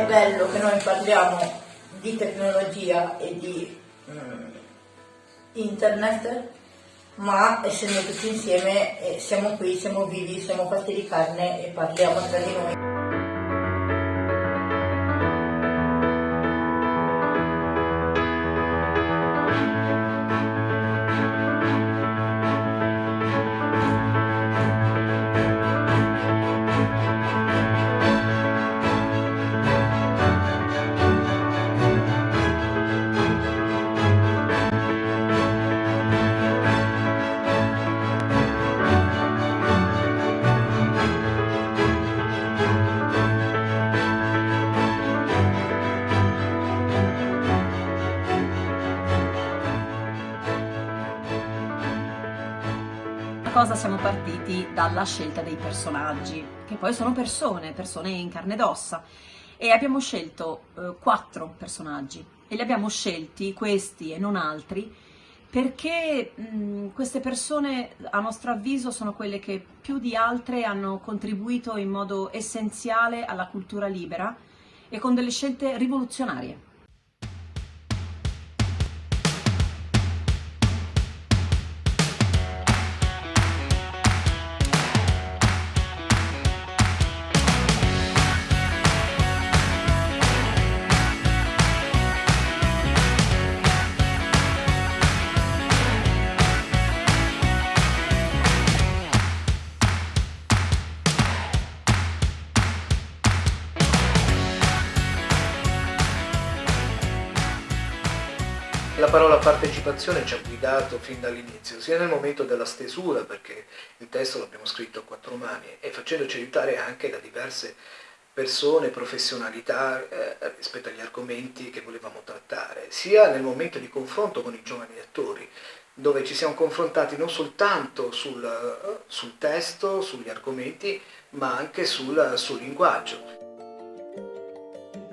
bello che noi parliamo di tecnologia e di mm, internet, ma essendo tutti insieme eh, siamo qui, siamo vivi, siamo fatti di carne e parliamo tra di noi. Cosa siamo partiti dalla scelta dei personaggi, che poi sono persone, persone in carne ed ossa, e abbiamo scelto eh, quattro personaggi e li abbiamo scelti, questi e non altri, perché mh, queste persone a nostro avviso sono quelle che più di altre hanno contribuito in modo essenziale alla cultura libera e con delle scelte rivoluzionarie. La parola partecipazione ci ha guidato fin dall'inizio, sia nel momento della stesura, perché il testo l'abbiamo scritto a quattro mani, e facendoci aiutare anche da diverse persone, professionalità eh, rispetto agli argomenti che volevamo trattare, sia nel momento di confronto con i giovani lettori, dove ci siamo confrontati non soltanto sul, sul testo, sugli argomenti, ma anche sul, sul linguaggio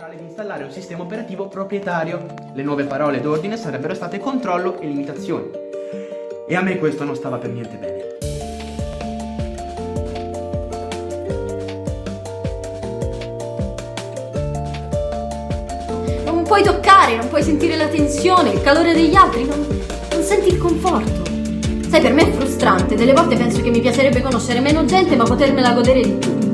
di installare un sistema operativo proprietario. Le nuove parole d'ordine sarebbero state controllo e limitazioni. E a me questo non stava per niente bene. Non puoi toccare, non puoi sentire la tensione, il calore degli altri, non, non senti il conforto. Sai, per me è frustrante, delle volte penso che mi piacerebbe conoscere meno gente ma potermela godere di più.